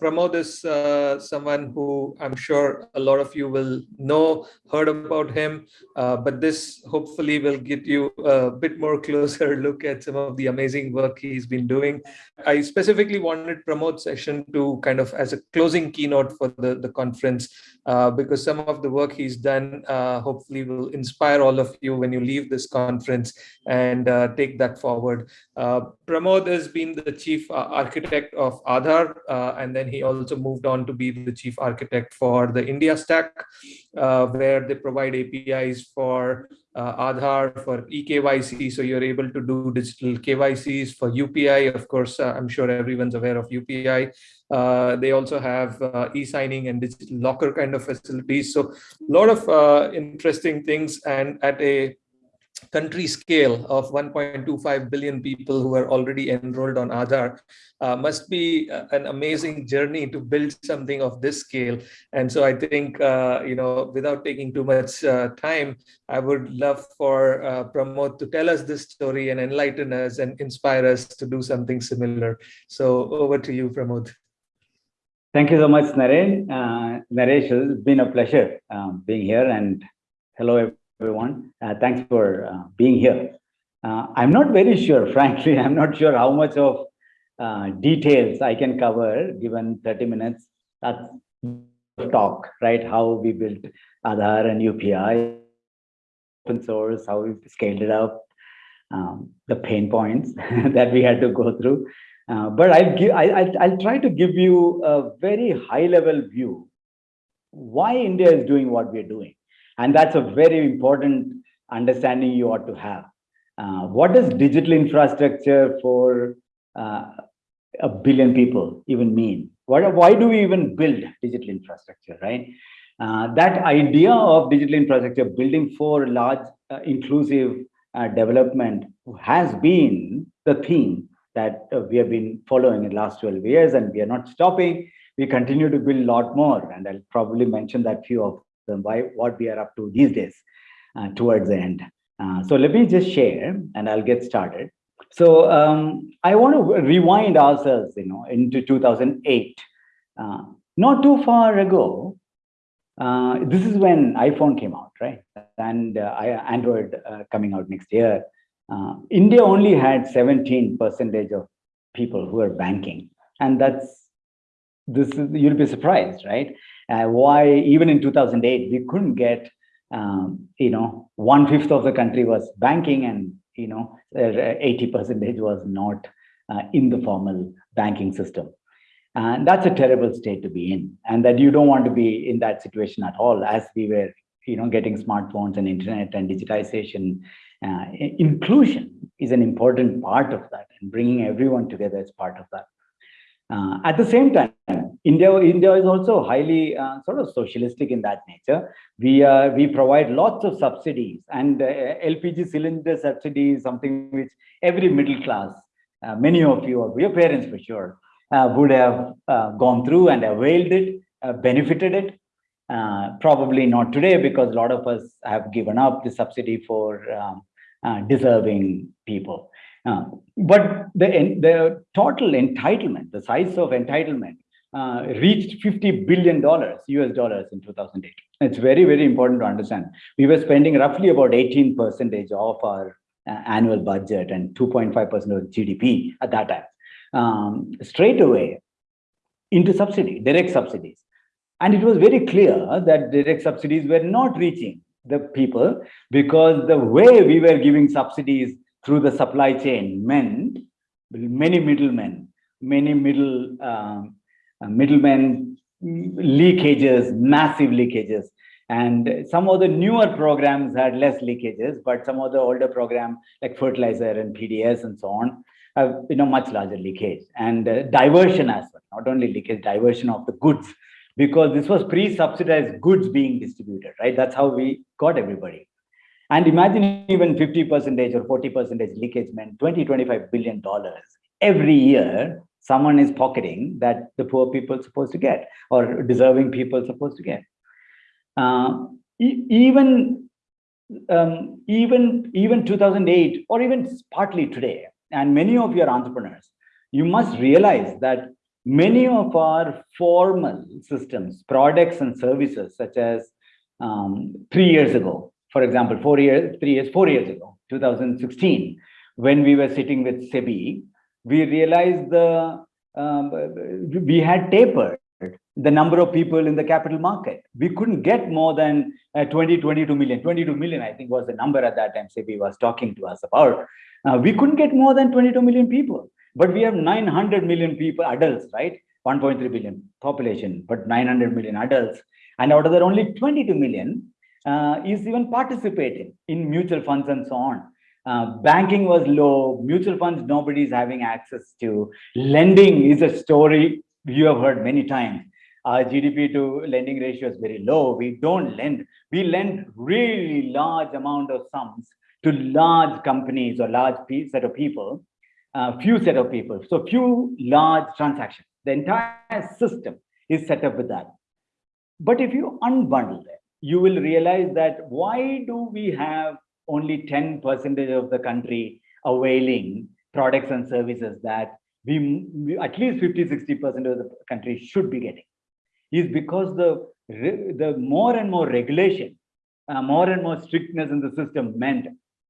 Pramod is uh, someone who I'm sure a lot of you will know, heard about him, uh, but this hopefully will get you a bit more closer look at some of the amazing work he's been doing. I specifically wanted Pramod's session to kind of as a closing keynote for the, the conference, uh, because some of the work he's done uh, hopefully will inspire all of you when you leave this conference and uh, take that forward. Uh, Pramod has been the chief architect of Aadhaar, and then he also moved on to be the chief architect for the India stack, uh, where they provide APIs for uh, Aadhaar, for eKYC, so you're able to do digital KYCs for UPI. Of course, uh, I'm sure everyone's aware of UPI. Uh, they also have uh, e-signing and digital locker kind of facilities. So a lot of uh, interesting things and at a country scale of 1.25 billion people who are already enrolled on Aadhaar uh, must be uh, an amazing journey to build something of this scale. And so I think, uh, you know, without taking too much uh, time, I would love for uh, Pramod to tell us this story and enlighten us and inspire us to do something similar. So over to you, Pramod. Thank you so much, Naren. Uh, Naresh, it's been a pleasure um, being here and hello, everyone. Uh, thanks for uh, being here. Uh, I'm not very sure, frankly, I'm not sure how much of uh, details I can cover given 30 minutes. That's talk, right? How we built Aadhaar and UPI, open source, how we scaled it up, um, the pain points that we had to go through. Uh, but I'll, give, I, I'll, I'll try to give you a very high level view why India is doing what we're doing. And that's a very important understanding you ought to have. Uh, what does digital infrastructure for uh, a billion people even mean? What, why do we even build digital infrastructure, right? Uh, that idea of digital infrastructure building for large uh, inclusive uh, development has been the theme that uh, we have been following in the last 12 years and we are not stopping. We continue to build a lot more and I'll probably mention that few of them, why, what we are up to these days uh, towards the end. Uh, so let me just share and I'll get started. So um, I want to rewind ourselves, you know, into 2008. Uh, not too far ago, uh, this is when iPhone came out, right? And uh, Android uh, coming out next year. India only had 17 percentage of people who are banking. And that's, this is, you'll be surprised, right? uh, why even in 2008 we couldn't get um, you know one fifth of the country was banking and you know 80 percentage was not uh, in the formal banking system. And that's a terrible state to be in and that you don't want to be in that situation at all as we were you know getting smartphones and internet and digitization. Uh, inclusion is an important part of that and bringing everyone together is part of that uh, at the same time, India, India is also highly uh, sort of socialistic in that nature. We uh, we provide lots of subsidies, and uh, LPG cylinder subsidy is something which every middle class, uh, many of you or your parents for sure, uh, would have gone through and availed it, benefited it. probably not today because a lot of us have given up the subsidy for um, deserving people. Uh, but the, the total entitlement, the size of entitlement, uh, reached 50 billion dollars US dollars in 2008. It's very, very important to understand. We were spending roughly about 18 percentage of our uh, annual budget and 2.5 percent of GDP at that time, um, straight away into subsidy, direct subsidies. And it was very clear that direct subsidies were not reaching the people because the way we were giving subsidies through the supply chain meant many middlemen, many middle um, uh, middlemen leakages, massive leakages. And some of the newer programs had less leakages, but some of the older programs like fertilizer and PDS and so on have you know much larger leakage and uh, diversion as well. Not only leakage, diversion of the goods because this was pre-subsidized goods being distributed, right? That's how we got everybody. And imagine even 50 percentage or 40 percentage leakage meant 20, 25 billion dollars every year someone is pocketing that the poor people supposed to get or deserving people supposed to get. Uh, e even um, even even 2008 or even partly today, and many of your entrepreneurs, you must realize that many of our formal systems, products and services, such as um, three years ago, for example, four years, three years, four years ago, 2016, when we were sitting with SEBI, we realized the um, we had tapered the number of people in the capital market. We couldn't get more than uh, 20, 22 million. 22 million, I think, was the number at that time SEBI was talking to us about. Uh, we couldn't get more than 22 million people. But we have 900 million people, adults, right? 1.3 billion population, but 900 million adults. And out of that, only 22 million uh, is even participating in mutual funds and so on. Uh, banking was low, mutual funds nobody is having access to. Lending is a story you have heard many times. Our GDP to lending ratio is very low. We don't lend. We lend really large amount of sums to large companies or large set of people, uh, few set of people. So few large transactions. The entire system is set up with that. But if you unbundle it, you will realize that why do we have only 10 percentage of the country availing products and services that we, we at least 50 60 percent of the country should be getting? Is because the the more and more regulation uh, more and more strictness in the system meant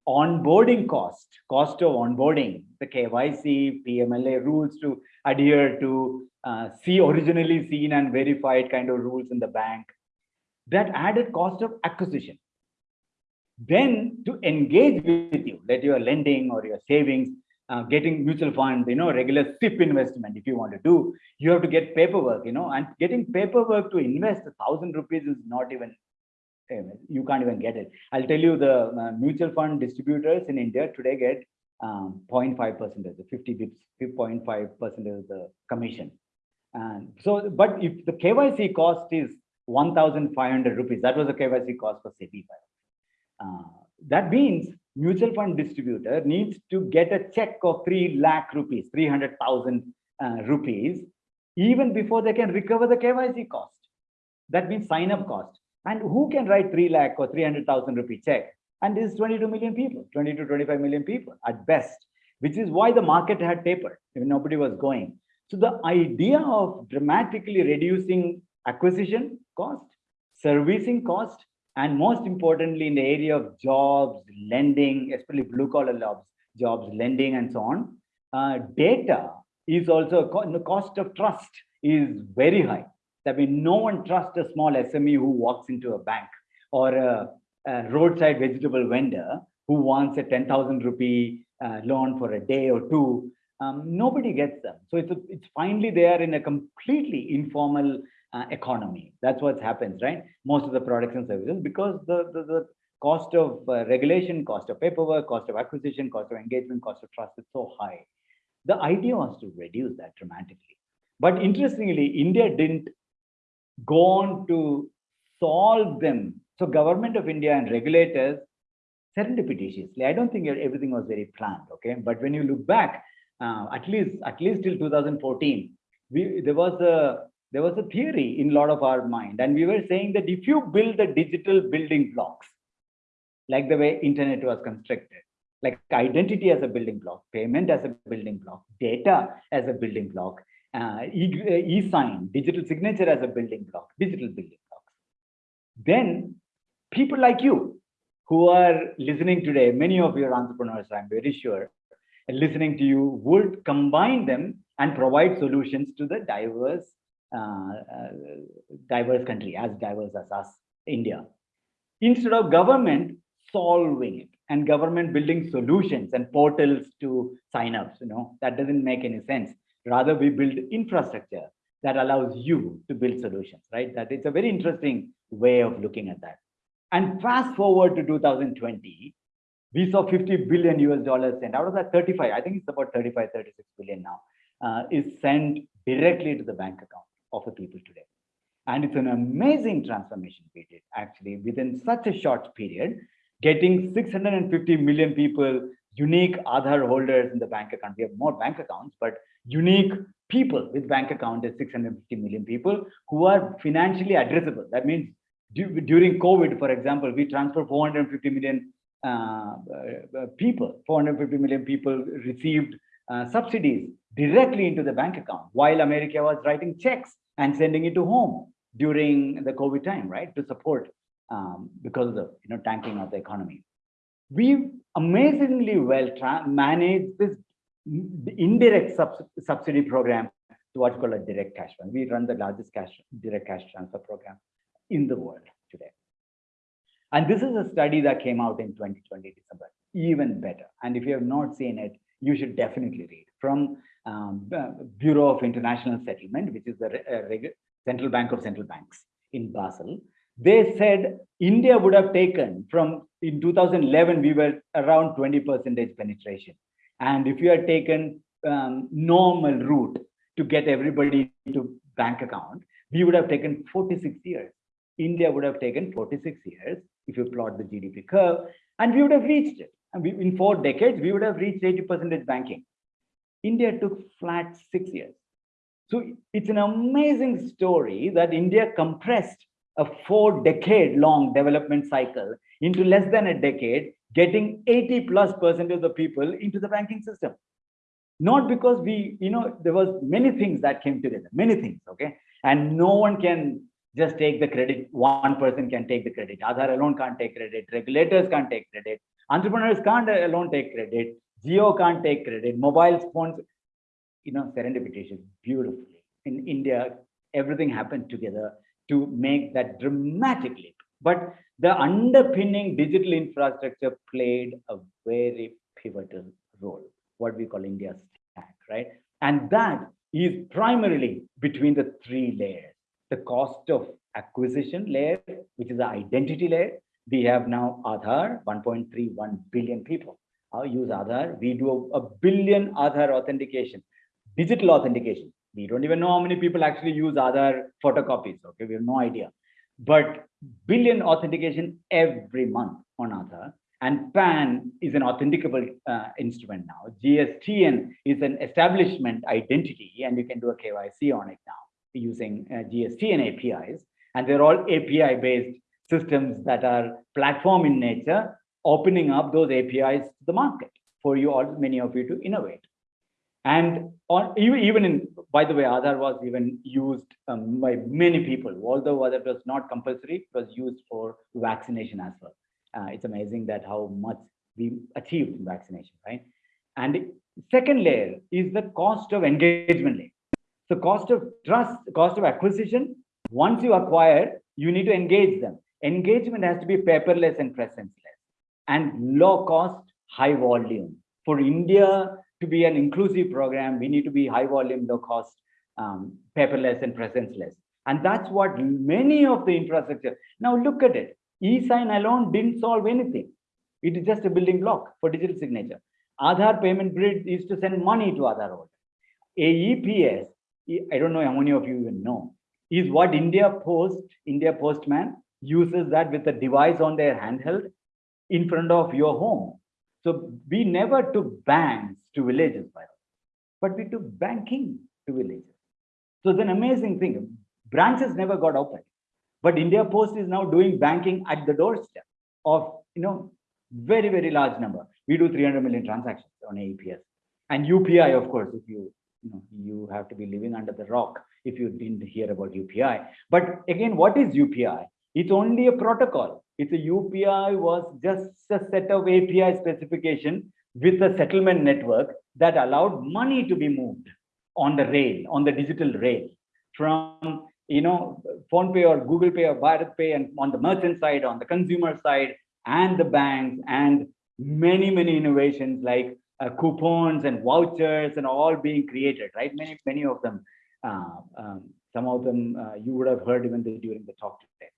onboarding cost cost of onboarding the kyc pmla rules to adhere to uh, see originally seen and verified kind of rules in the bank that added cost of acquisition. Then to engage with you, that you are lending or your savings, uh, getting mutual funds, you know, regular SIP investment, if you want to do, you have to get paperwork, you know, and getting paperwork to invest a thousand rupees is not even, eh, you can't even get it. I'll tell you the uh, mutual fund distributors in India today get um, 0.5 percent, the 50 bips, 0.5 percent of the commission. And so, but if the KYC cost is 1,500 rupees. That was the KYC cost for SEBI. Uh, that means mutual fund distributor needs to get a check of 3 lakh rupees, 300,000 uh, rupees, even before they can recover the KYC cost. That means sign up cost. And who can write 3 lakh or 300,000 rupee check? And this is 22 million people, 20 to 25 million people at best, which is why the market had tapered. Nobody was going. So the idea of dramatically reducing acquisition cost, servicing cost, and most importantly, in the area of jobs, lending, especially blue collar jobs, jobs, lending, and so on, uh, data is also the cost of trust is very high. That means no one trusts a small SME who walks into a bank or a, a roadside vegetable vendor who wants a 10,000 rupee uh, loan for a day or two. Um, nobody gets them. So it's, a, it's finally there in a completely informal uh, economy. That's what happens, right? Most of the products and services, because the, the, the cost of uh, regulation, cost of paperwork, cost of acquisition, cost of engagement, cost of trust is so high. The idea was to reduce that dramatically. But interestingly, India didn't go on to solve them. So government of India and regulators serendipitously, I don't think everything was very planned, okay? But when you look back, uh, at least at least till 2014, we, there was a there was a theory in a lot of our mind and we were saying that if you build the digital building blocks like the way internet was constructed like identity as a building block payment as a building block data as a building block uh, e-sign e digital signature as a building block digital building blocks then people like you who are listening today many of your entrepreneurs i'm very sure listening to you would combine them and provide solutions to the diverse uh, uh, diverse country, as diverse as us, India. Instead of government solving it and government building solutions and portals to sign-ups, you know, that doesn't make any sense. Rather, we build infrastructure that allows you to build solutions, right? That it's a very interesting way of looking at that. And fast forward to 2020, we saw 50 billion US dollars sent out of that 35, I think it's about 35, 36 billion now, uh, is sent directly to the bank account of the people today. And it's an amazing transformation we did actually within such a short period, getting 650 million people, unique Aadhaar holders in the bank account. We have more bank accounts, but unique people with bank account is 650 million people who are financially addressable. That means during COVID, for example, we transferred 450 million uh, uh, people, 450 million people received uh, subsidies directly into the bank account while America was writing checks and sending it to home during the COVID time, right? To support um, because of the you know tanking of the economy. We amazingly well managed this indirect sub subsidy program to what's called a direct cash fund. We run the largest cash direct cash transfer program in the world today. And this is a study that came out in 2020 December, even better. And if you have not seen it, you should definitely read from um, Bureau of International Settlement, which is the uh, Central Bank of Central Banks in Basel. They said India would have taken from in 2011, we were around 20 percentage penetration. And if you had taken um, normal route to get everybody to bank account, we would have taken 46 years. India would have taken 46 years if you plot the GDP curve, and we would have reached it. And we, in four decades, we would have reached 80% banking. India took flat six years. So it's an amazing story that India compressed a four decade long development cycle into less than a decade, getting 80 plus percent of the people into the banking system. Not because we, you know, there was many things that came together, many things, okay? And no one can just take the credit. One person can take the credit. Aadhaar alone can't take credit. Regulators can't take credit. Entrepreneurs can't alone take credit. Jio can't take credit. Mobile phones, you know, serendipitous beautifully. In India, everything happened together to make that dramatic leap. But the underpinning digital infrastructure played a very pivotal role, what we call India's stack, right? And that is primarily between the three layers the cost of acquisition layer, which is the identity layer. We have now Aadhaar, 1.31 billion people uh, use Aadhaar. We do a, a billion Aadhaar authentication, digital authentication. We don't even know how many people actually use Aadhaar photocopies. Okay, we have no idea. But billion authentication every month on Aadhaar. And PAN is an authenticable uh, instrument now. GSTN is an establishment identity, and you can do a KYC on it now using uh, GST and APIs. And they're all API-based systems that are platform in nature, opening up those APIs to the market for you all, many of you to innovate. And on even in, by the way, Aadhaar was even used um, by many people, although that was not compulsory, it was used for vaccination as well. Uh, it's amazing that how much we achieved in vaccination, right? And second layer is the cost of engagement layer. So cost of trust, cost of acquisition, once you acquire, you need to engage them. Engagement has to be paperless and presenceless and low cost, high volume. For India to be an inclusive program, we need to be high volume, low cost, um, paperless and presenceless. And that's what many of the infrastructure. Now look at it. E-sign alone didn't solve anything. It is just a building block for digital signature. Aadhaar payment grid is to send money to Aadhaar holder. AEPS I don't know how many of you even know, is what India Post, India Postman uses that with a device on their handheld in front of your home. So we never took banks to villages, by but we took banking to villages. So it's an amazing thing. Branches never got opened, but India Post is now doing banking at the doorstep of, you know, very, very large number. We do 300 million transactions on AEPS. And UPI, of course, if you you know you have to be living under the rock if you didn't hear about UPI. But again, what is UPI? It's only a protocol. It's a UPI was just a set of API specification with a settlement network that allowed money to be moved on the rail, on the digital rail from you know PhonePe or google pay or BharatPe and on the merchant side on the consumer side and the banks and many many innovations like uh, coupons and vouchers and all being created, right? Many, many of them, uh, um, some of them uh, you would have heard even during the talk today.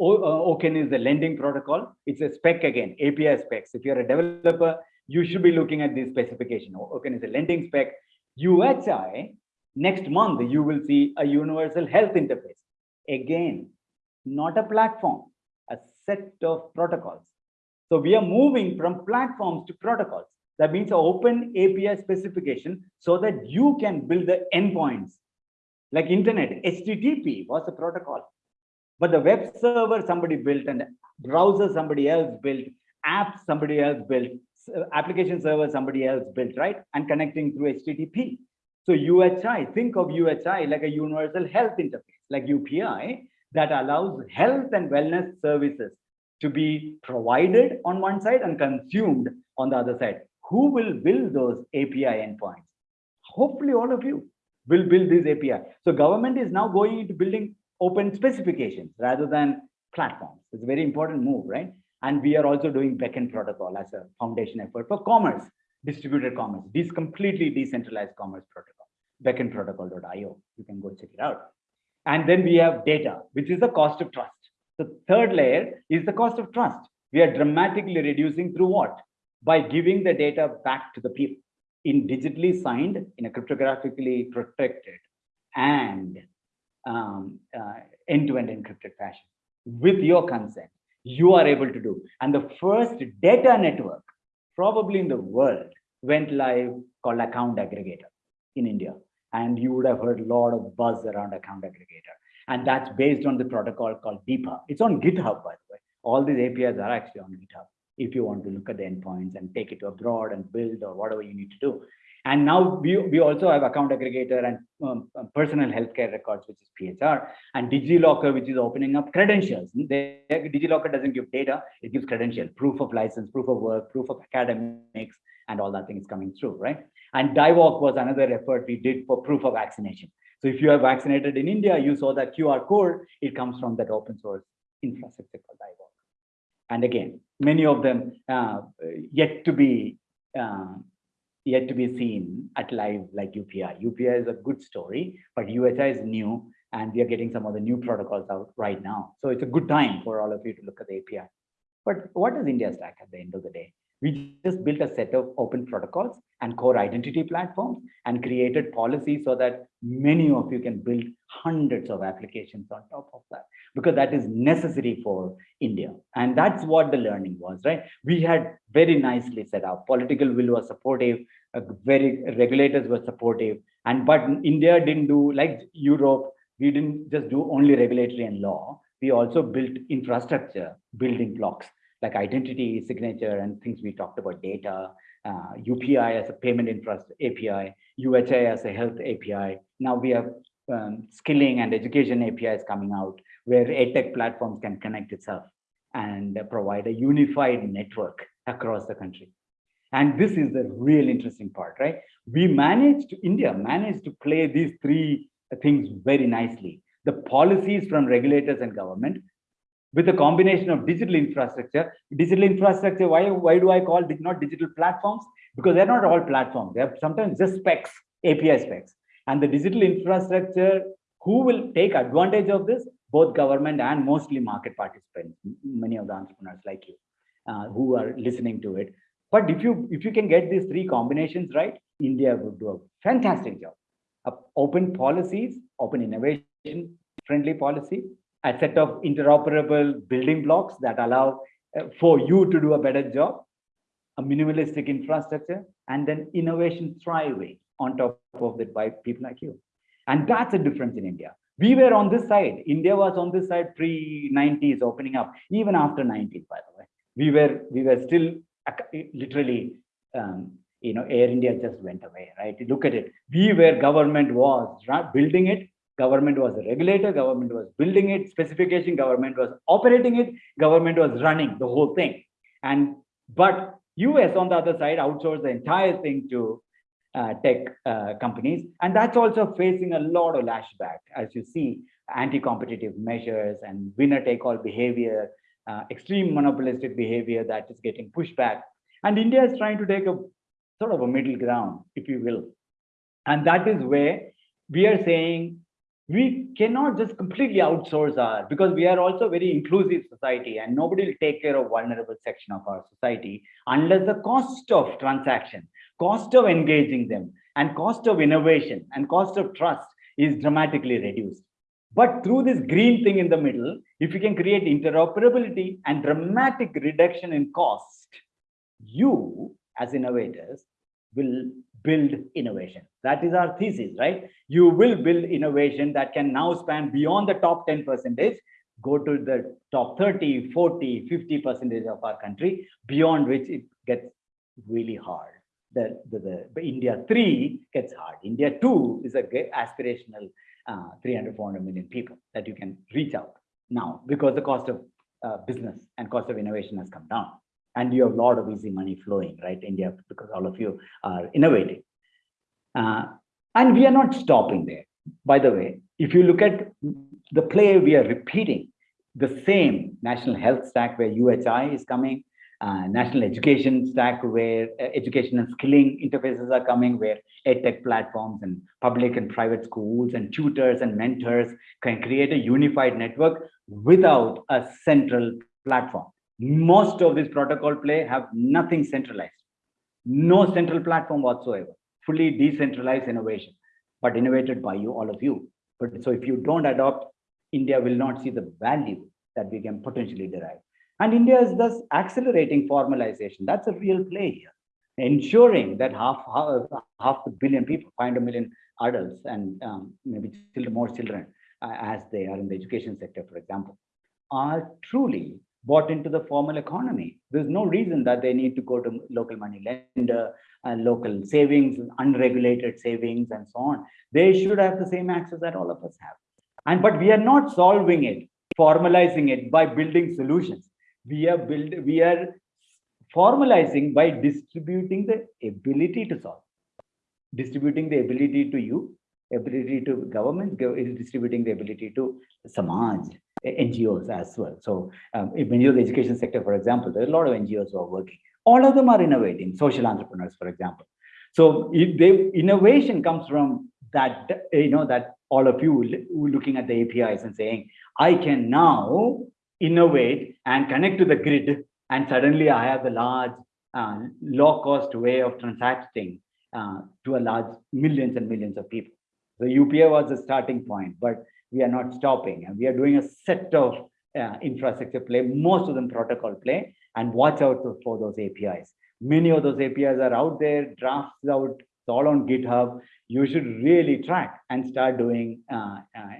Uh, is the lending protocol. It's a spec again, API specs. If you're a developer, you should be looking at this specification. OCEN is a lending spec. UHI, next month, you will see a universal health interface. Again, not a platform, a set of protocols. So we are moving from platforms to protocols. That means an open API specification so that you can build the endpoints. Like internet, HTTP was the protocol. But the web server somebody built and browser somebody else built, apps somebody else built, application server somebody else built, right? And connecting through HTTP. So UHI, think of UHI like a universal health interface, like UPI, that allows health and wellness services to be provided on one side and consumed on the other side. Who will build those API endpoints? Hopefully all of you will build this API. So government is now going into building open specifications rather than platforms. It's a very important move, right? And we are also doing Beckn protocol as a foundation effort for commerce, distributed commerce, this completely decentralized commerce protocol, becknprotocol.io. You can go check it out. And then we have data, which is the cost of trust. The third layer is the cost of trust. We are dramatically reducing through what? By giving the data back to the people in digitally signed, in a cryptographically protected and um, uh, end-to-end encrypted fashion. With your consent you are able to do. And the first data network probably in the world went live called account aggregator in india. And you would have heard a lot of buzz around account aggregator. And that's based on the protocol called DEPA. It's on github by the way. All these apis are actually on github if you want to look at the endpoints and take it to abroad and build or whatever you need to do and now we, we also have account aggregator and um, uh, personal healthcare records, which is PHR, and DigiLocker, which is opening up credentials. DigiLocker doesn't give data, it gives credential, proof of license, proof of work, proof of academics, and all that thing is coming through, right? And DIVOC was another effort we did for proof of vaccination. So if you are vaccinated in India, you saw that QR code, it comes from that open source infrastructure called DIVOC. And again, many of them uh, yet to be uh, yet to be seen at live like UPI. UPI is a good story, but UHI is new and we are getting some of the new protocols out right now. So it's a good time for all of you to look at the API. But what is India Stack at the end of the day? We just built a set of open protocols and core identity platforms and created policies so that many of you can build hundreds of applications on top of that because that is necessary for India. And that's what the learning was, right? We had very nicely set up. Political will was supportive, uh, very regulators were supportive. And but India didn't do like Europe, we didn't just do only regulatory and law. We also built infrastructure, building blocks like identity, signature, and things we talked about, data, uh, UPI as a payment infrastructure API, UHI as a health API. Now we have um, skilling and education APIs coming out where edtech platforms can connect itself and provide a unified network across the country. And this is the real interesting part, right? We managed, India managed to play these three things very nicely. The policies from regulators and government with a combination of digital infrastructure. Digital infrastructure, why, why do I call it not digital platforms? Because they're not all platforms. They're sometimes just specs, API specs. And the digital infrastructure, who will take advantage of this? Both government and mostly market participants, many of the entrepreneurs like you, uh, who are listening to it. But if you if you can get these three combinations right, India would do a fantastic job. Uh, open policies, open innovation friendly policy, a set of interoperable building blocks that allow uh, for you to do a better job, a minimalistic infrastructure, and then innovation thriving on top of it by people like you. And that's a difference in India. We were on this side. India was on this side pre-90s opening up, even after 90s, by the way. We were we were still literally, um, you know, Air India just went away, right? Look at it. We were, government was building it, government was a regulator, government was building it, specification, government was operating it, government was running the whole thing. And but US on the other side outsourced the entire thing to uh, tech uh, companies. And that's also facing a lot of lashback, as you see, anti-competitive measures and winner-take-all behavior, uh, extreme monopolistic behavior that is getting pushed back. And India is trying to take a sort of a middle ground, if you will. And that is where we are saying we cannot just completely outsource our because we are also very inclusive society and nobody will take care of vulnerable section of our society unless the cost of transaction cost of engaging them and cost of innovation and cost of trust is dramatically reduced. But through this green thing in the middle if you can create interoperability and dramatic reduction in cost you as innovators will build innovation. That is our thesis, right? You will build innovation that can now span beyond the top 10 percentage, go to the top 30, 40, 50 percentage of our country, beyond which it gets really hard. The, the, the India 3 gets hard. India 2 is a aspirational uh, 300, 400 million people that you can reach out now because the cost of uh, business and cost of innovation has come down. And you have a lot of easy money flowing, right, India, because all of you are innovating. Uh, and we are not stopping there. By the way, if you look at the play we are repeating, the same national health stack where UHI is coming, uh, national education stack where uh, education and skilling interfaces are coming, where edtech platforms and public and private schools and tutors and mentors can create a unified network without a central platform. Most of this protocol play have nothing centralized, no central platform whatsoever, fully decentralized innovation, but innovated by you, all of you. But so if you don't adopt, India will not see the value that we can potentially derive. And India is thus accelerating formalization. That's a real play here, ensuring that half, half, half a billion people, 500 million adults, and um, maybe more children, uh, as they are in the education sector, for example, are truly bought into the formal economy. There's no reason that they need to go to local money lender, and local savings, unregulated savings, and so on. They should have the same access that all of us have. And but we are not solving it, formalizing it by building solutions. We are build, we are formalizing by distributing the ability to solve, distributing the ability to you, ability to government is distributing the ability to Samaj, NGOs as well. So um, in the education sector, for example, there are a lot of NGOs who are working. All of them are innovating, social entrepreneurs, for example. So if they, innovation comes from that, you know, that all of you looking at the APIs and saying, I can now innovate and connect to the grid, and suddenly I have the large, uh, low cost way of transacting uh, to a large millions and millions of people. The UPI was the starting point, but we are not stopping and we are doing a set of uh, infrastructure play, most of them protocol play, and watch out for those APIs. Many of those APIs are out there, drafts out, it's all on GitHub. You should really track and start doing uh, uh,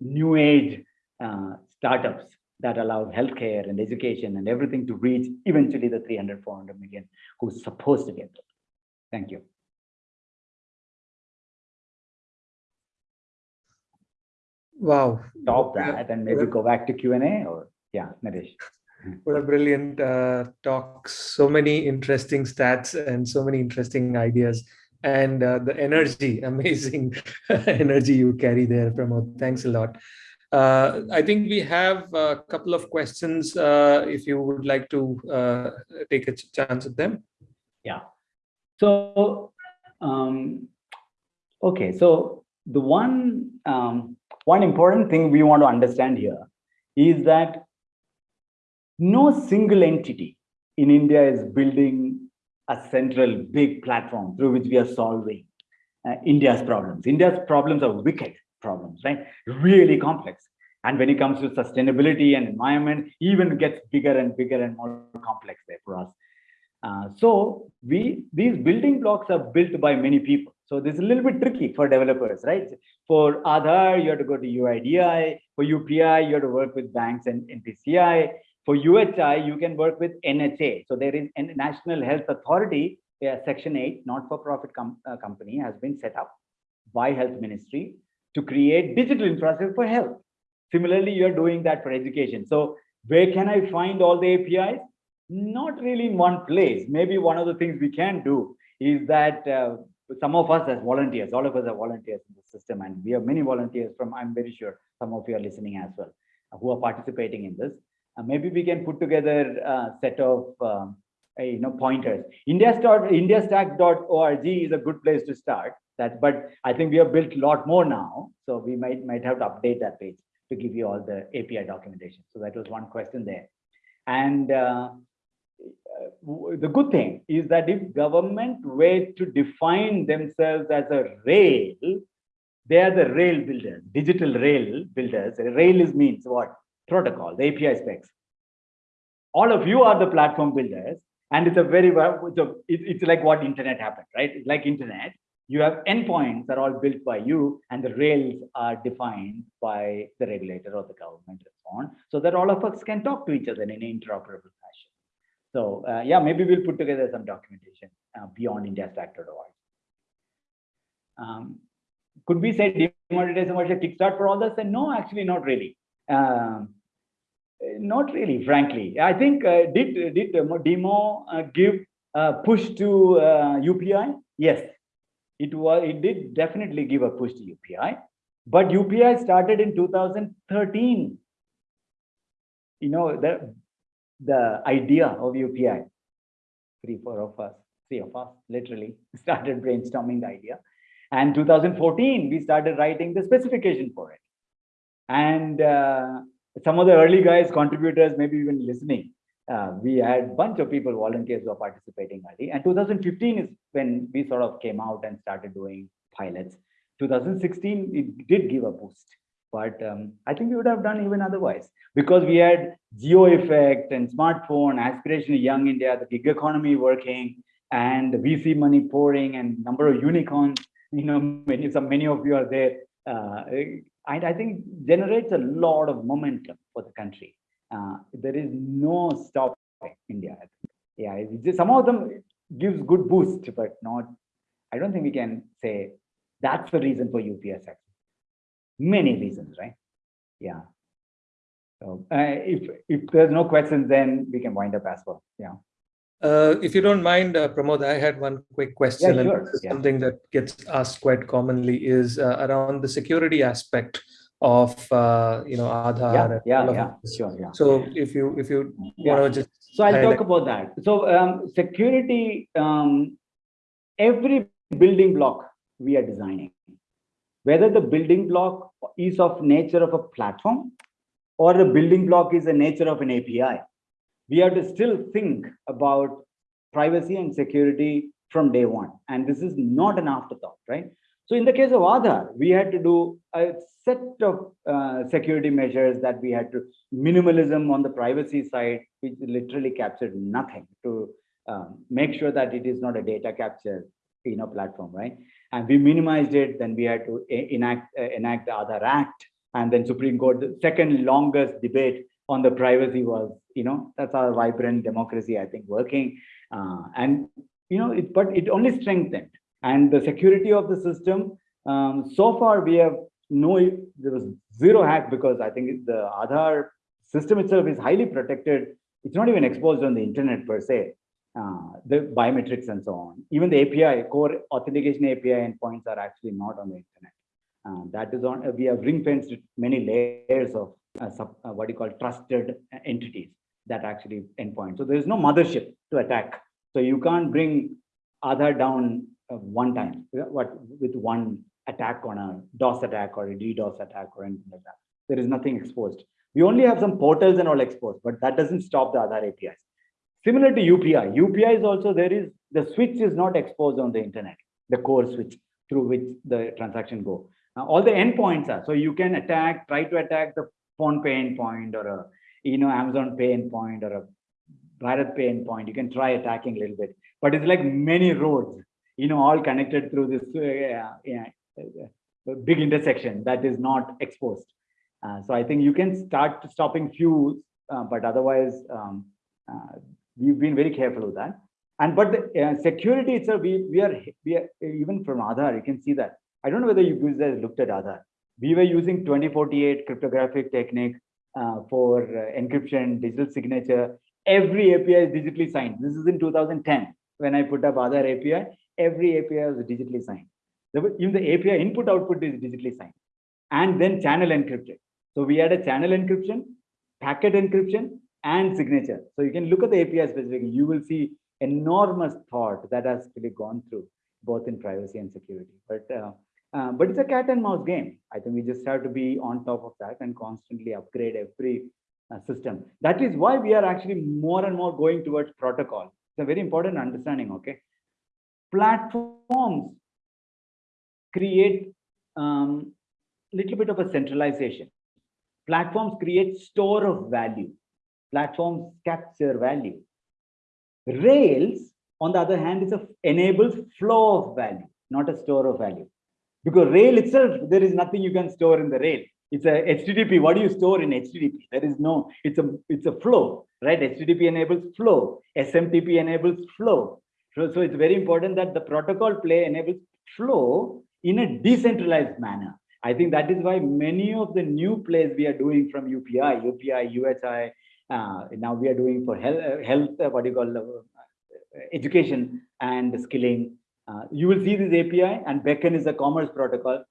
new age uh, startups that allow healthcare and education and everything to reach eventually the 300, 400 million who's supposed to get it. Thank you. Wow. Stop that and maybe go back to Q&A or yeah, Naresh. What a brilliant uh, talk. So many interesting stats and so many interesting ideas and uh, the energy, amazing energy you carry there, Pramod. Thanks a lot. Uh, I think we have a couple of questions uh, if you would like to uh, take a chance at them. Yeah. So, um, okay. So the one um, one important thing we want to understand here is that no single entity in India is building a central big platform through which we are solving uh, India's problems. India's problems are wicked problems, right? Really complex. And when it comes to sustainability and environment, even gets bigger and bigger and more complex there for us. Uh, so we these building blocks are built by many people. So this is a little bit tricky for developers, right? For Aadhaar, you have to go to UIDAI. For UPI, you have to work with banks and NPCI. For UHI, you can work with NHA. So there is a National Health Authority, Section 8, not-for-profit com uh, company has been set up by Health Ministry to create digital infrastructure for health. Similarly, you're doing that for education. So where can I find all the APIs? Not really in one place. Maybe one of the things we can do is that uh, some of us as volunteers, all of us are volunteers in the system, and we have many volunteers from, I'm very sure some of you are listening as well, uh, who are participating in this. Uh, maybe we can put together a set of um, you know pointers. Indiastack.org is a good place to start. That, but I think we have built a lot more now, so we might might have to update that page to give you all the API documentation. So that was one question there. And uh, the good thing is that if government were to define themselves as a rail, they are the rail builders, digital rail builders. Rail is means what? Protocol, the API specs. All of you are the platform builders, and it's a very it's, a, it's like what internet happened, right? It's like internet. You have endpoints that are all built by you, and the rails are defined by the regulator or the government and so on, so that all of us can talk to each other in an interoperable. So uh, yeah, maybe we'll put together some documentation uh, beyond IndiaStack.org. Um, could we say demonetization was a kickstart for all this? And no, actually not really. Um, not really, frankly. I think uh, did did demo uh, give push to UPI? Yes, it was. It did definitely give a push to UPI, but UPI started in 2013. You know the the idea of UPI. Three, four of us, three of us, literally started brainstorming the idea. And 2014, we started writing the specification for it. And uh, some of the early guys, contributors, maybe even listening, uh, we had bunch of people, volunteers who are participating early. And 2015 is when we sort of came out and started doing pilots. 2016, it did give a boost. But um, I think we would have done even otherwise because we had Jio effect and smartphone, aspiration young India, the gig economy working, and the VC money pouring, and number of unicorns. You know, many many of you are there. Uh, and I think generates a lot of momentum for the country. Uh, there is no stopping India. Yeah, just, some of them gives good boost, but not. I don't think we can say that's the reason for UPS. Many reasons, right? Yeah. So uh, if if there's no questions, then we can wind up as well. Yeah. Uh, if you don't mind, uh, Pramod, I had one quick question, yeah, sure. and yeah. something that gets asked quite commonly is uh, around the security aspect of uh, you know Aadhaar. Yeah, yeah, yeah, sure, yeah. So if you if you yeah. want to just so I'll talk about that. So um, security, um, every building block we are designing, whether the building block is of nature of a platform or the building block is the nature of an API we have to still think about privacy and security from day one. And this is not an afterthought, right? So in the case of Aadhaar, we had to do a set of uh, security measures that we had to minimalism on the privacy side, which literally captured nothing to um, make sure that it is not a data capture you know platform, right? And we minimized it. Then we had to enact uh, enact the Aadhaar Act, and then Supreme Court, the second longest debate on the privacy was, you know, that's our vibrant democracy, I think, working. Uh, and, you know, it, but it only strengthened. And the security of the system, um, so far we have no, there was zero hack because I think the Aadhaar system itself is highly protected. It's not even exposed on the internet per se. Uh, the biometrics and so on. Even the API, core authentication API endpoints are actually not on the internet. Uh, that is on, we have ring fenced many layers of uh, sub, uh, what you call trusted entities that actually endpoint. So there is no mothership to attack. So you can't bring Aadhaar down uh, one time what with one attack on a DOS attack or a DDoS attack or anything like that. There is nothing exposed. We only have some portals and all exposed, but that doesn't stop the Aadhaar APIs. Similar to UPI, UPI is also there is the switch is not exposed on the internet, the core switch through which the transaction go. Now, all the endpoints are so you can attack, try to attack the PhonePe endpoint or a you know Amazon pay endpoint or a BharatPe endpoint. You can try attacking a little bit, but it's like many roads, you know, all connected through this uh, yeah, big intersection that is not exposed. Uh, so I think you can start stopping few, uh, but otherwise um, uh, we've been very careful with that. And but the uh, security itself, we we are we are even from Aadhaar, you can see that. I don't know whether you guys looked at Aadhaar we were using 2048 cryptographic technique uh, for uh, encryption, digital signature. Every API is digitally signed. This is in 2010 when I put up Aadhaar API. Every API was digitally signed. Even the API input output is digitally signed, and then channel encrypted. So we had a channel encryption, packet encryption, and signature. So you can look at the API specifically. You will see enormous thought that has really gone through both in privacy and security. But uh, uh, but it's a cat and mouse game. I think we just have to be on top of that and constantly upgrade every uh, system. That is why we are actually more and more going towards protocol. It's a very important understanding, okay? Platforms create um, little bit of a centralization. Platforms create store of value. Platforms capture value. Rails, on the other hand, is a enables flow of value, not a store of value because rail itself there is nothing you can store in the rail It's a HTTP. What do you store in HTTP? There is no, it's a, it's a flow, right? HTTP enables flow. SMTP enables flow. So, so it's very important that the protocol play enables flow in a decentralized manner. I think that is why many of the new plays we are doing from UPI, UPI, USI, uh, now we are doing for health, health uh, what do you call uh, education and skilling. Uh, you will see this API and Beckn is a commerce protocol.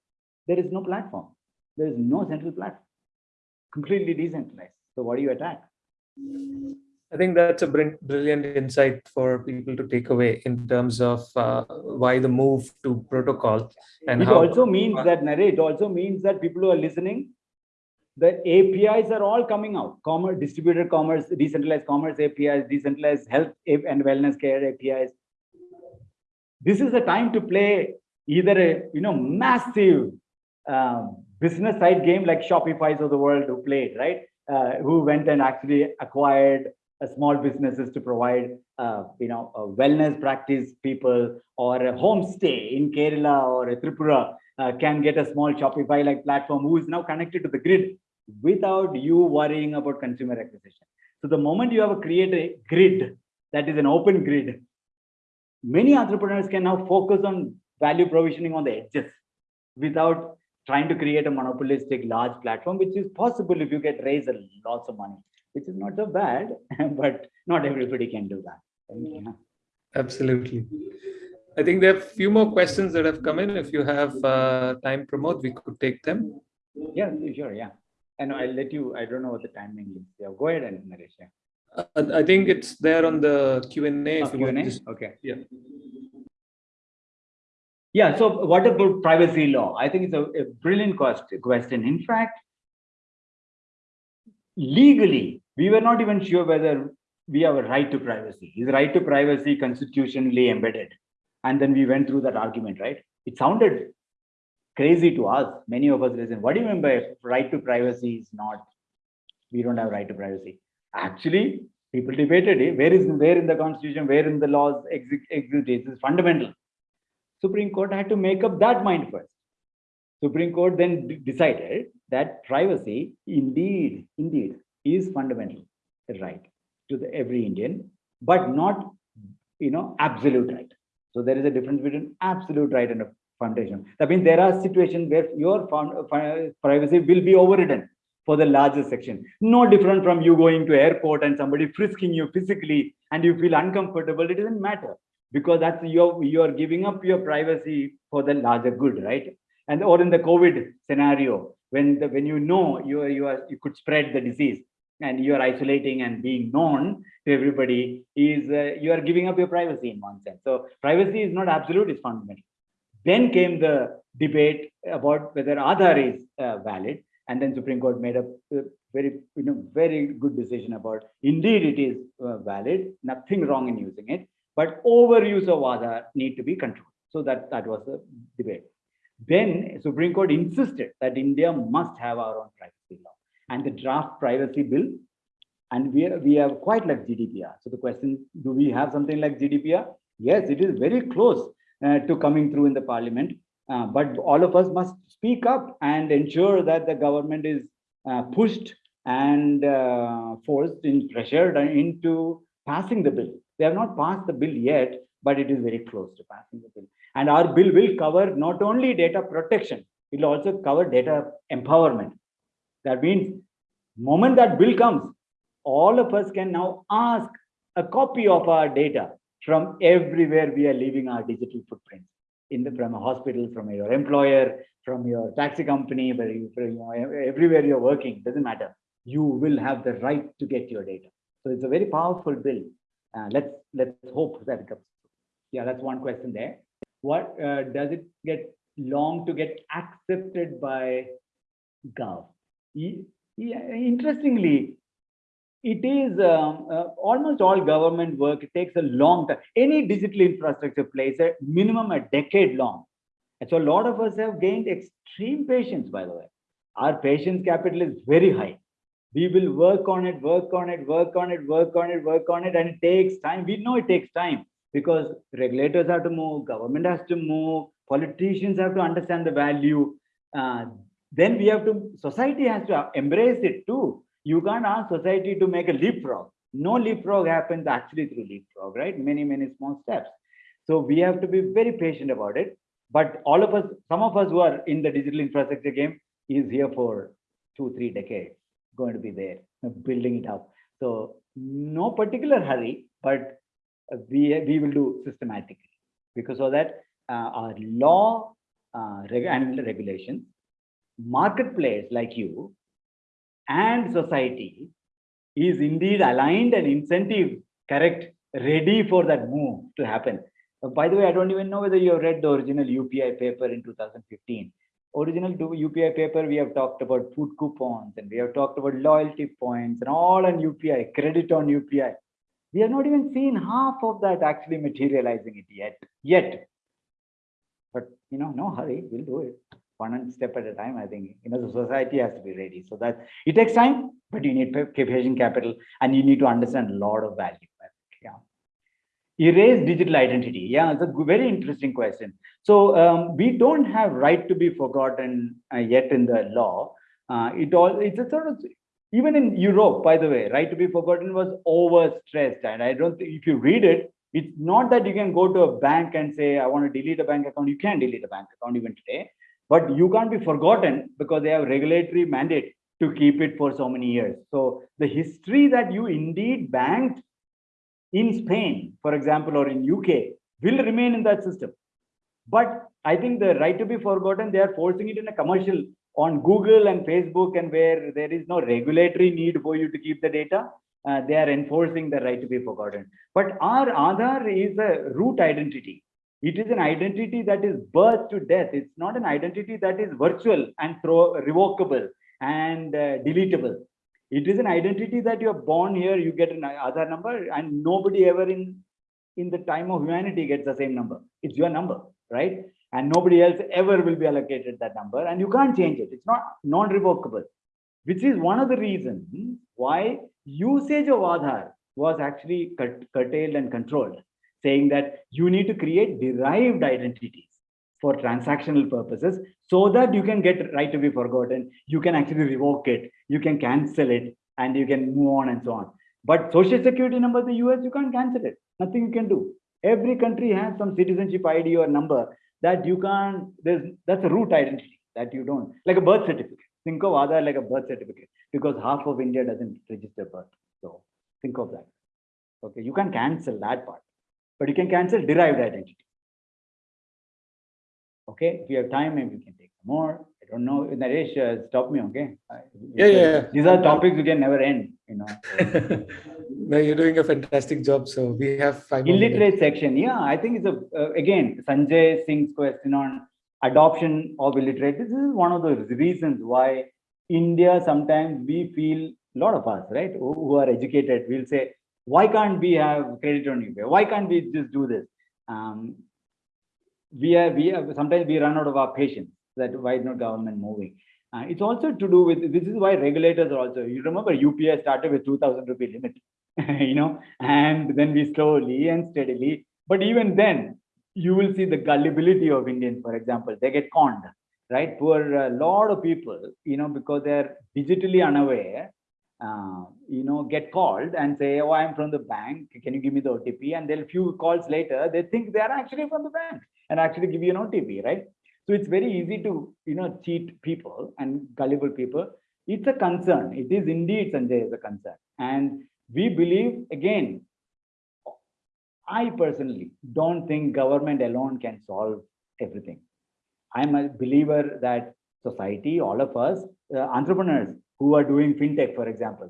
There is no platform. There is no central platform. Completely decentralized. So what do you attack? I think that's a brilliant insight for people to take away in terms of uh, why the move to protocol and it how also means that narrate also means that people who are listening the apis are all coming out. Commerce distributed commerce decentralized commerce apis decentralized health and wellness care apis this is the time to play either a you know massive um, business side game like shopify's of the world who played right? Uh, who went and actually acquired small businesses to provide, uh, you know, wellness practice people or a homestay in Kerala or Tripura uh, can get a small Shopify-like platform who is now connected to the grid without you worrying about consumer acquisition. So the moment you have a create a grid that is an open grid, many entrepreneurs can now focus on value provisioning on the edges without trying to create a monopolistic large platform, which is possible if you get raised lots of money which is not so bad, but not everybody can do that. Yeah. Absolutely. I think there are a few more questions that have come in. If you have uh, time, Pramod, we could take them. Yeah, sure. Yeah. And I'll let you, I don't know what the timing is. Yeah, go ahead and Naresh. Yeah. Uh, I think it's there on the Q&A. Oh, Q&A? Just, okay. Yeah. Yeah, so what about privacy law? I think it's a, a brilliant question. In fact, legally, we were not even sure whether we have a right to privacy. Is right to privacy constitutionally embedded? And then we went through that argument, right? It sounded crazy to us. Many of us listen, what do you mean by right to privacy is not, we don't have right to privacy. Actually, people debated it. Where is where in the constitution, where in the laws exist, is fundamental. Supreme Court had to make up that mind first. Supreme Court then decided that privacy indeed, indeed is fundamental right to the, every Indian, but not, you know, absolute right. So there is a difference between absolute right and a foundation. That means there are situations where your privacy will be overridden for the larger section. No different from you going to airport and somebody frisking you physically and you feel uncomfortable. It doesn't matter because that's you're you're giving up your privacy for the larger good, right? And or in the COVID scenario, when the when you know you are you are you could spread the disease and you are isolating and being known to everybody is uh, you are giving up your privacy in one sense so privacy is not absolute it's fundamental then came the debate about whether Aadhaar is uh, valid and then supreme court made a very you know very good decision about indeed it is uh, valid nothing wrong in using it but overuse of Aadhaar need to be controlled so that that was the debate then Supreme Court insisted that India must have our own privacy law and the draft privacy bill. And we, we have quite like GDPR. So the question, do we have something like GDPR? Yes, it is very close uh, to coming through in the parliament. Uh, but all of us must speak up and ensure that the government is uh, pushed and uh, forced and pressured into passing the bill. They have not passed the bill yet, but it is very close to passing the bill. And our bill will cover not only data protection, it will also cover data empowerment. That means moment that bill comes, all of us can now ask a copy of our data from everywhere we are leaving our digital footprint in the from a hospital, from your employer, from your taxi company, where everywhere you're working, doesn't matter. You will have the right to get your data. So it's a very powerful bill. Uh, let's let's hope that it comes. Yeah, that's one question there what uh, does it get long to get accepted by gov yeah, interestingly it is um, uh, almost all government work it takes a long time any digital infrastructure plays a minimum a decade long and so a lot of us have gained extreme patience by the way our patience capital is very high we will work on it work on it work on it work on it work on it and it takes time we know it takes time because regulators have to move, government has to move, politicians have to understand the value. Uh, then we have to, society has to embrace it too. You can't ask society to make a leapfrog. No leapfrog happens actually through leapfrog, right? Many, many small steps. So we have to be very patient about it. But all of us, some of us who are in the digital infrastructure game is here for two, three decades, going to be there, building it up. So no particular hurry, but we, we will do systematically because of that uh, our law uh, reg and regulations, marketplace like you, and society is indeed aligned and incentive correct, ready for that move to happen. Uh, by the way, I don't even know whether you have read the original UPI paper in 2015. Original UPI paper, we have talked about food coupons and we have talked about loyalty points and all on UPI, credit on UPI. We have not even seen half of that actually materializing it yet. Yet, but you know, no hurry, we'll do it one step at a time. I think you know the society has to be ready. So that it takes time, but you need patient capital and you need to understand a lot of value. Yeah. Erase digital identity. Yeah, it's a very interesting question. So um, we don't have right to be forgotten uh, yet in the law. Uh, it all it's a sort of even in Europe, by the way, right to be forgotten was overstressed. And I don't think if you read it, it's not that you can go to a bank and say, I want to delete a bank account. You can delete a bank account even today, but you can't be forgotten because they have regulatory mandate to keep it for so many years. So the history that you indeed banked in Spain, for example, or in UK will remain in that system. But I think the right to be forgotten, they are forcing it in a commercial on Google and Facebook and where there is no regulatory need for you to keep the data, uh, they are enforcing the right to be forgotten. But our Aadhaar is a root identity. It is an identity that is birth to death. It's not an identity that is virtual and throw, revocable and uh, deletable. It is an identity that you are born here, you get an Aadhaar number and nobody ever in, in the time of humanity gets the same number. It's your number, right? and nobody else ever will be allocated that number and you can't change it it's not non-revocable which is one of the reasons why usage of Aadhaar was actually curtailed and controlled saying that you need to create derived identities for transactional purposes so that you can get right to be forgotten. You can actually revoke it. You can cancel it and you can move on and so on. But social security number in the us you can't cancel it. Nothing you can do. Every country has some citizenship id or number that you can't, there's that's a root identity that you don't, like a birth certificate. Think of Aadhaar like a birth certificate because half of India doesn't register birth. So think of that. Okay, you can cancel that part, but you can cancel derived identity. Okay, if you have time, maybe we can take some more. I don't know. Naresh, uh, stop me, okay? Yeah, yeah, yeah. These are topics we can never end, you know. No, you're doing a fantastic job. So we have five illiterate section. Yeah, I think it's a uh, again Sanjay Singh's question on adoption of illiterate. This is one of the reasons why India sometimes we feel a lot of us, right, who, who are educated, we'll say, why can't we have credit on UPI? Why can't we just do this? Um, we are we are sometimes we run out of our patience. That why is not government moving? Uh, it's also to do with this is why regulators are also. You remember UPI started with 2,000 rupee limit you know, and then we slowly and steadily, but even then, you will see the gullibility of Indians, for example, they get conned, right? For a lot of people, you know, because they're digitally unaware, uh, you know, get called and say, oh, I'm from the bank, can you give me the OTP? And then a few calls later, they think they're actually from the bank and actually give you an OTP, right? So it's very easy to, you know, cheat people and gullible people. It's a concern. It is indeed, Sanjay, is a concern. And we believe again i personally don't think government alone can solve everything i'm a believer that society all of us uh, entrepreneurs who are doing fintech for example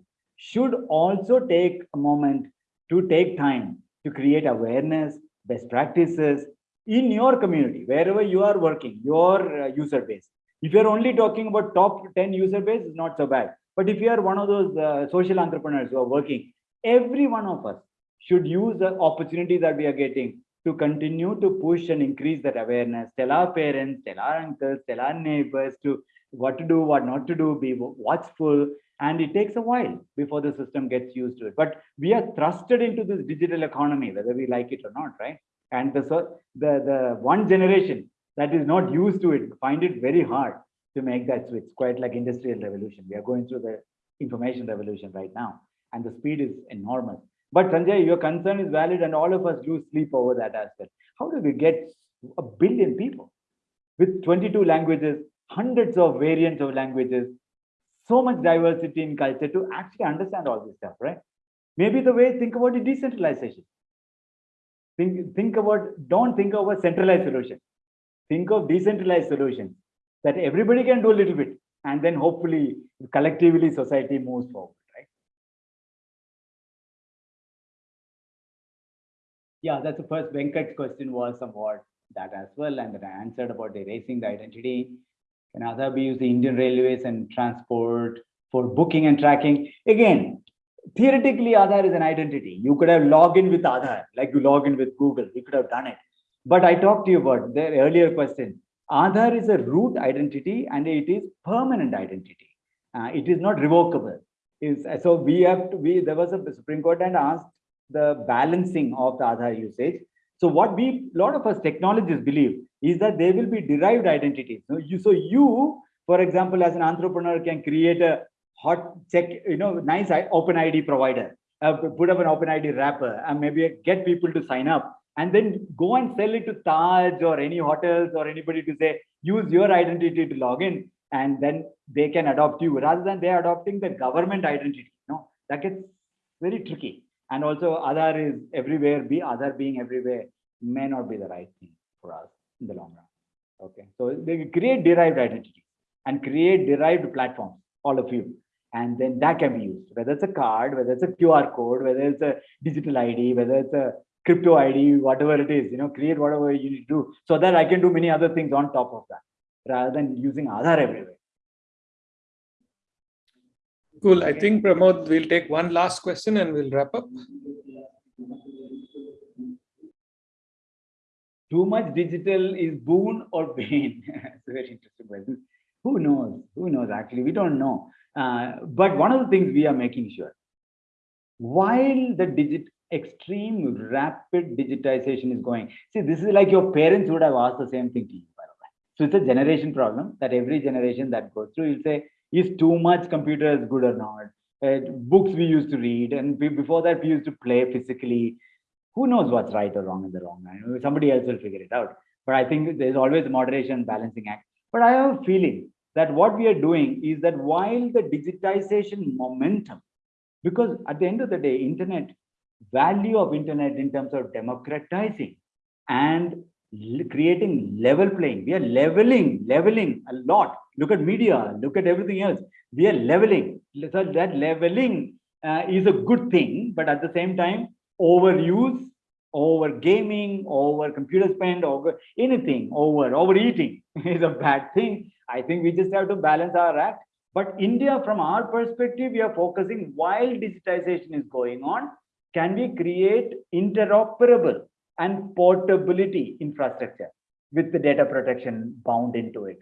should also take a moment to take time to create awareness best practices in your community wherever you are working your uh, user base. If you're only talking about top 10 user base it's not so bad. But if you are one of those uh, social entrepreneurs who are working, every one of us should use the opportunity that we are getting to continue to push and increase that awareness, tell our parents, tell our uncles, tell our neighbors to what to do, what not to do, be watchful. And it takes a while before the system gets used to it. But we are thrusted into this digital economy, whether we like it or not, right? And the, the, the one generation that is not used to it find it very hard to make that switch, quite like industrial revolution. We are going through the information revolution right now, and the speed is enormous. But Sanjay, your concern is valid, and all of us lose sleep over that aspect. How do we get a billion people with 22 languages, hundreds of variants of languages, so much diversity in culture to actually understand all this stuff, right? Maybe the way think about the decentralization. Think, think about, don't think of a centralized solution. Think of decentralized solutions that everybody can do a little bit. And then hopefully, collectively, society moves forward, right? Yeah, that's the first Venkat's question was somewhat that as well. And then I answered about erasing the identity. Can be used the Indian Railways and transport for booking and tracking? Again, theoretically, Aadhaar is an identity. You could have logged in with Aadhaar, like you log in with Google. You could have done it. But I talked to you about the earlier question. Aadhaar is a root identity and it is permanent identity. Uh, it is not revocable. Is so we have to we there was a Supreme Court and asked the balancing of the Aadhaar usage. So what we a lot of us technologists believe is that they will be derived identities. So you so you, for example, as an entrepreneur, can create a hot check, you know, nice open ID provider, uh, put up an open ID wrapper and maybe get people to sign up and then go and sell it to Taj or any hotels or anybody to say, use your identity to log in and then they can adopt you rather than they're adopting the government identity. No, that gets very tricky. And also Aadhaar is everywhere, be Aadhaar being everywhere may not be the right thing for us in the long run. Okay, so they create derived identity and create derived platforms, all of you. And then that can be used whether it's a card whether it's a qr code whether it's a digital id whether it's a crypto id whatever it is you know create whatever you need to do so that i can do many other things on top of that rather than using Aadhaar everywhere. Cool. I think pramod we'll take one last question and we'll wrap up too much digital is boon or bane it's a very interesting question who knows who knows actually we don't know uh, but one of the things we are making sure, while the digit extreme rapid digitization is going, see, this is like your parents would have asked the same thing to you. So it's a generation problem that every generation that goes through, you'll say, is too much computers good or not? Uh, books we used to read, and before that we used to play physically. Who knows what's right or wrong in the wrong? Somebody else will figure it out. But I think there's always moderation, balancing act. But I have a feeling that what we are doing is that while the digitization momentum, because at the end of the day, internet, value of internet in terms of democratizing and creating level playing, we are leveling, leveling a lot. Look at media, look at everything else. We are leveling. So that leveling uh, is a good thing, but at the same time, overuse, over gaming, over computer spend, over anything, over overeating is a bad thing. I think we just have to balance our act. But India, from our perspective, we are focusing while digitization is going on, can we create interoperable and portability infrastructure with the data protection bound into it?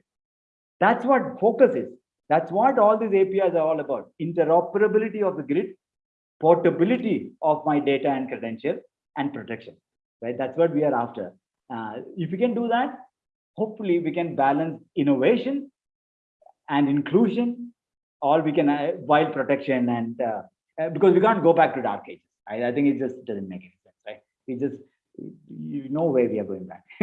That's what focus is. That's what all these APIs are all about. Interoperability of the grid, portability of my data and credential, and protection, right? That's what we are after. Uh, if we can do that, hopefully we can balance innovation and inclusion, or we can uh, while protection and uh, uh, because we can't go back to dark ages. I, I think it just doesn't make any sense, right? We just you know where we are going back.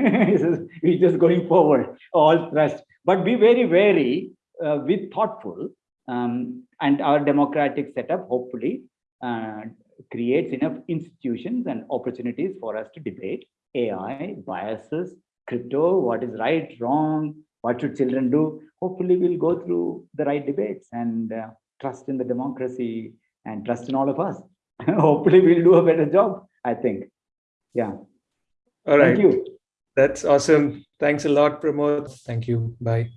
we're just going forward, all thrust. But be very wary, uh, be thoughtful, um, and our democratic setup hopefully uh, creates enough institutions and opportunities for us to debate AI, biases, crypto, what is right, wrong, what should children do. Hopefully we'll go through the right debates and uh, trust in the democracy and trust in all of us. Hopefully we'll do a better job, I think. Yeah. All right. Thank you. That's awesome. Thanks a lot, Pramod. Thank you. Bye.